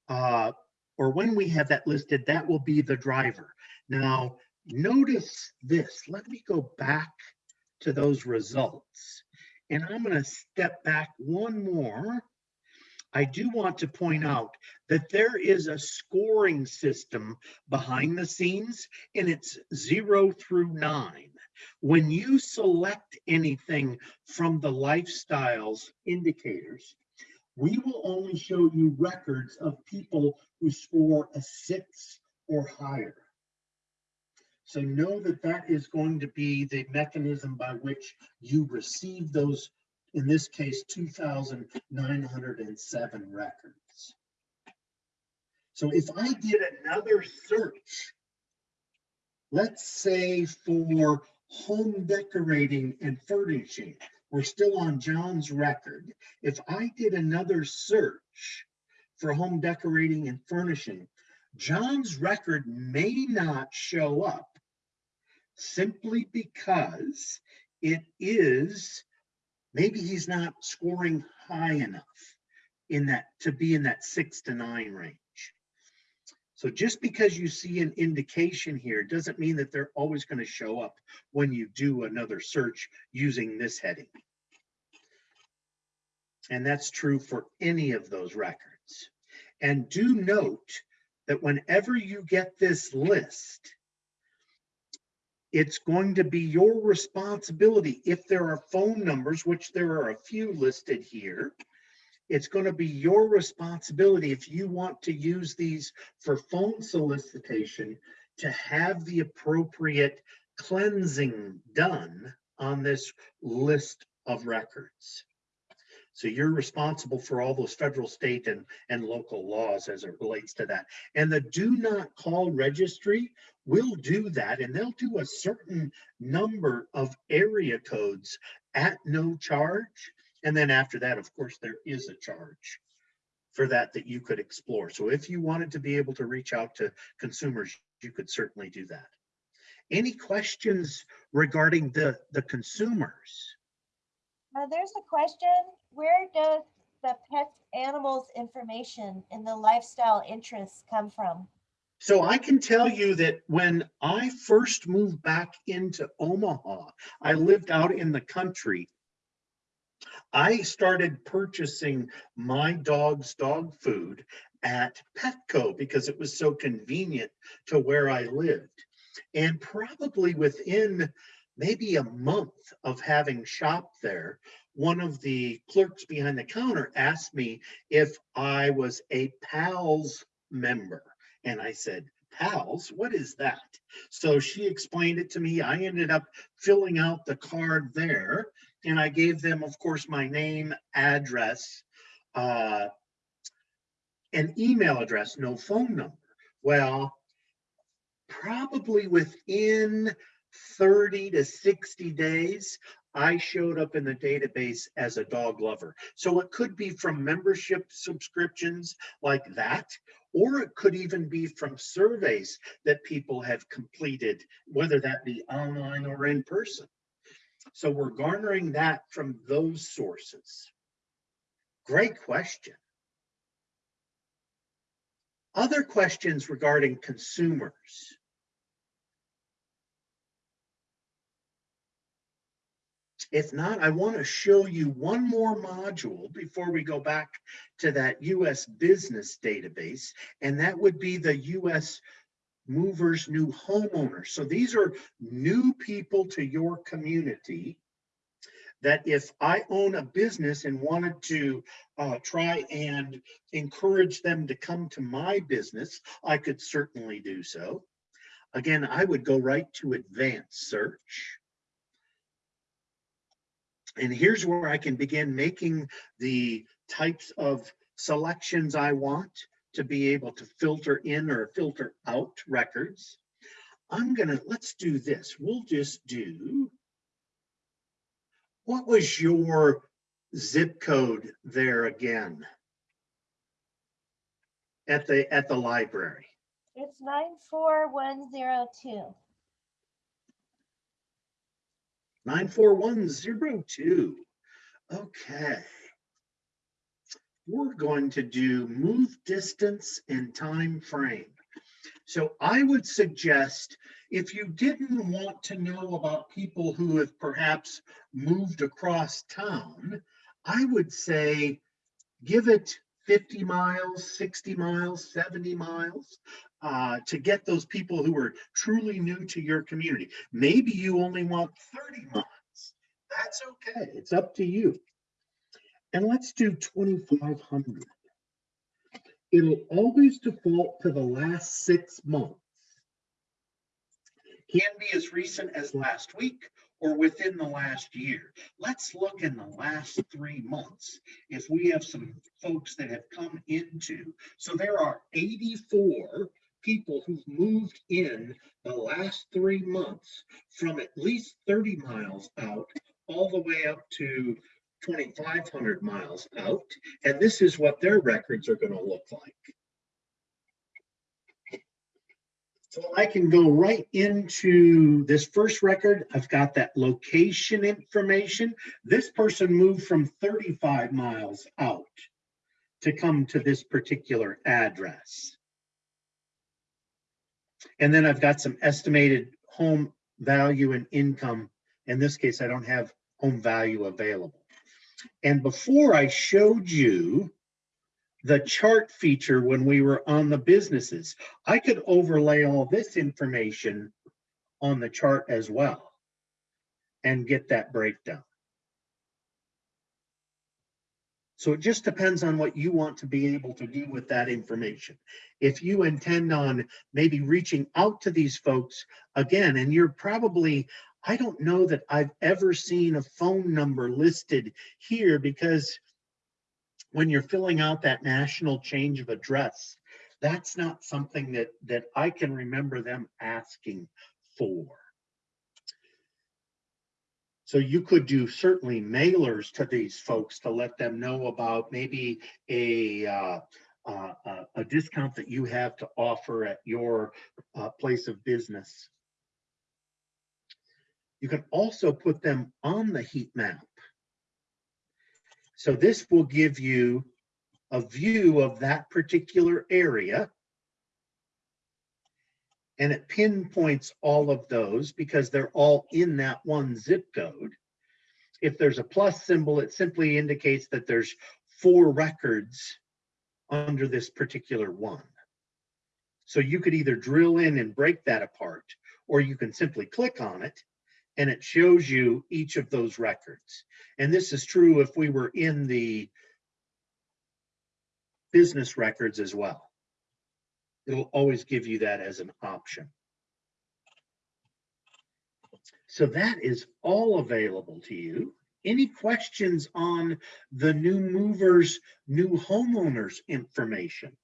uh, or when we have that listed, that will be the driver. Now, notice this. Let me go back to those results. And I'm going to step back one more I do want to point out that there is a scoring system behind the scenes and it's zero through nine. When you select anything from the lifestyles indicators, we will only show you records of people who score a six or higher. So know that that is going to be the mechanism by which you receive those, in this case, two thousand nine hundred and seven records. So if I did another search, let's say for home decorating and furnishing, we're still on John's record. If I did another search for home decorating and furnishing, John's record may not show up simply because it is, maybe he's not scoring high enough in that, to be in that six to nine range. So just because you see an indication here doesn't mean that they're always going to show up when you do another search using this heading. And that's true for any of those records. And do note that whenever you get this list, it's going to be your responsibility if there are phone numbers, which there are a few listed here. It's going to be your responsibility if you want to use these for phone solicitation to have the appropriate cleansing done on this list of records. So you're responsible for all those federal, state, and, and local laws as it relates to that. And the do not call registry will do that, and they'll do a certain number of area codes at no charge. And then after that, of course, there is a charge for that that you could explore. So if you wanted to be able to reach out to consumers, you could certainly do that. Any questions regarding the, the consumers? Uh, there's a question, where does the pet animals information in the lifestyle interests come from? So I can tell you that when I first moved back into Omaha, I lived out in the country. I started purchasing my dog's dog food at Petco because it was so convenient to where I lived. And probably within maybe a month of having shopped there, one of the clerks behind the counter asked me if I was a PALS member. And I said, PALS, what is that? So she explained it to me. I ended up filling out the card there and I gave them, of course, my name, address, uh, an email address, no phone number. Well, probably within 30 to 60 days, I showed up in the database as a dog lover. So it could be from membership subscriptions like that, or it could even be from surveys that people have completed, whether that be online or in person. So we're garnering that from those sources. Great question. Other questions regarding consumers. If not, I want to show you one more module before we go back to that US business database, and that would be the US movers, new homeowners. So these are new people to your community that if I own a business and wanted to uh, try and encourage them to come to my business, I could certainly do so. Again, I would go right to advanced search. And here's where I can begin making the types of selections I want to be able to filter in or filter out records. I'm gonna, let's do this. We'll just do, what was your zip code there again? At the, at the library? It's 94102. 94102. Okay. We're going to do move distance and time frame. So I would suggest if you didn't want to know about people who have perhaps moved across town, I would say give it 50 miles, 60 miles, 70 miles, uh, to get those people who are truly new to your community. Maybe you only want 30 miles. That's okay. It's up to you. And let's do 2,500. It'll always default to the last six months. Can be as recent as last week or within the last year. Let's look in the last three months. If we have some folks that have come into, so there are 84 people who've moved in the last three months from at least 30 miles out all the way up to 2,500 miles out. And this is what their records are going to look like. So I can go right into this first record. I've got that location information. This person moved from 35 miles out to come to this particular address. And then I've got some estimated home value and income. In this case, I don't have home value available. And before I showed you the chart feature when we were on the businesses, I could overlay all this information on the chart as well and get that breakdown. So it just depends on what you want to be able to do with that information. If you intend on maybe reaching out to these folks again, and you're probably, I don't know that I've ever seen a phone number listed here because when you're filling out that national change of address, that's not something that, that I can remember them asking for. So you could do certainly mailers to these folks to let them know about maybe a, uh, uh, uh, a discount that you have to offer at your uh, place of business. You can also put them on the heat map. So this will give you a view of that particular area. And it pinpoints all of those because they're all in that one zip code. If there's a plus symbol, it simply indicates that there's four records under this particular one. So you could either drill in and break that apart, or you can simply click on it and it shows you each of those records. And this is true if we were in the business records as well. It'll always give you that as an option. So that is all available to you. Any questions on the new movers, new homeowners information?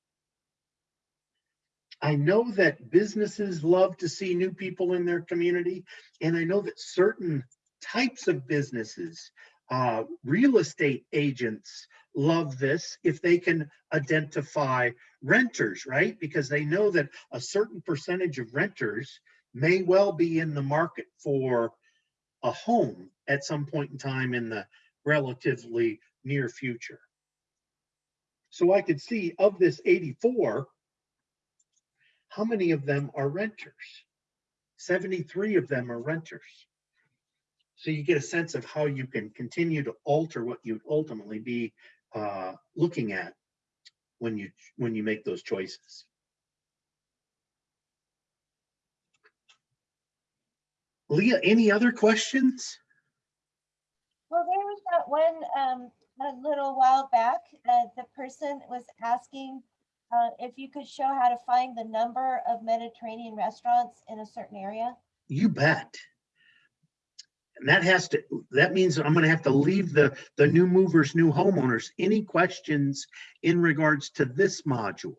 I know that businesses love to see new people in their community, and I know that certain types of businesses, uh, real estate agents love this if they can identify renters, right? Because they know that a certain percentage of renters may well be in the market for a home at some point in time in the relatively near future. So I could see of this 84, how many of them are renters? 73 of them are renters. So you get a sense of how you can continue to alter what you'd ultimately be uh, looking at when you when you make those choices. Leah, any other questions? Well, there was that one, um, a little while back, uh, the person was asking uh, if you could show how to find the number of Mediterranean restaurants in a certain area. You bet. And that has to, that means I'm gonna have to leave the, the new movers, new homeowners. Any questions in regards to this module?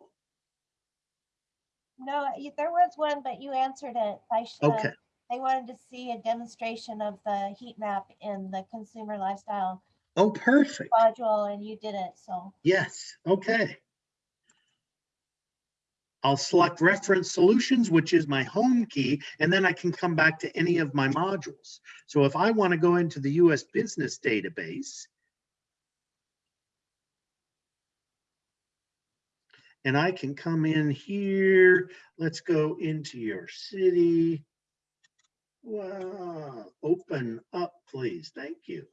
No, there was one, but you answered it. I sh- uh, Okay, They wanted to see a demonstration of the heat map in the consumer lifestyle oh, perfect. module and you did it, so. Yes, okay. I'll select reference solutions, which is my home key, and then I can come back to any of my modules. So if I want to go into the US Business Database, and I can come in here, let's go into your city. Wow, open up, please. Thank you.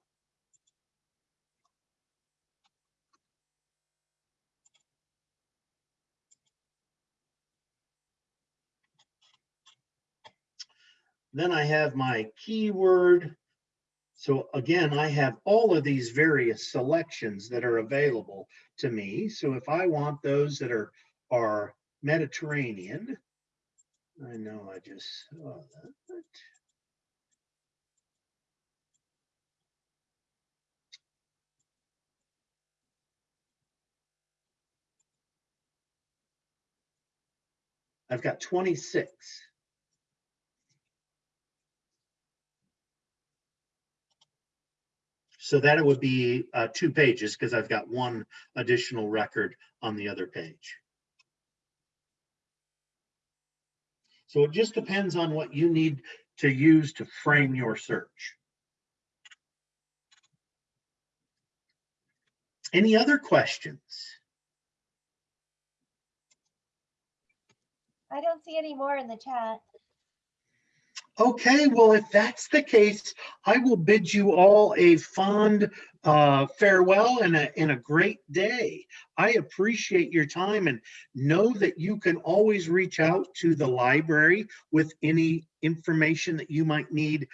Then I have my keyword. So again, I have all of these various selections that are available to me. So if I want those that are, are Mediterranean, I know I just saw that. I've got 26. So that it would be uh, two pages because I've got one additional record on the other page. So it just depends on what you need to use to frame your search. Any other questions? I don't see any more in the chat. Okay, well, if that's the case, I will bid you all a fond uh, farewell and a, and a great day. I appreciate your time and know that you can always reach out to the library with any information that you might need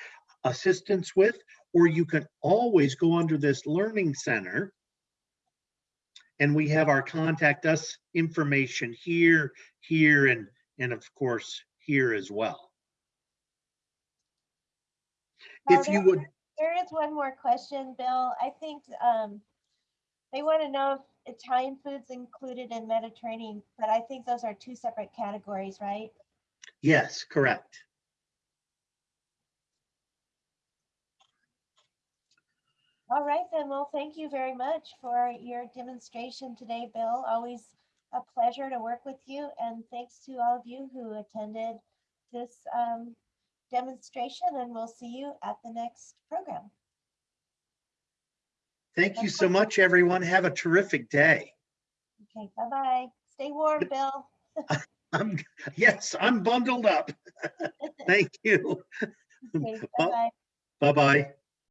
assistance with, or you can always go under this learning center. And we have our contact us information here, here, and, and of course, here as well. Oh, If you would, There is one more question, Bill. I think um, they want to know if Italian food's included in Mediterranean, but I think those are two separate categories, right? yes, correct. All right, then, well, thank you very much for your demonstration today, Bill. Always a pleasure to work with you, and thanks to all of you who attended this um, demonstration, and we'll see you at the next program. Thank you so much, everyone. Have a terrific day. Okay, bye-bye. Stay warm, Bill. I'm, yes, I'm bundled up. Thank you. Okay, bye-bye. Bye-bye.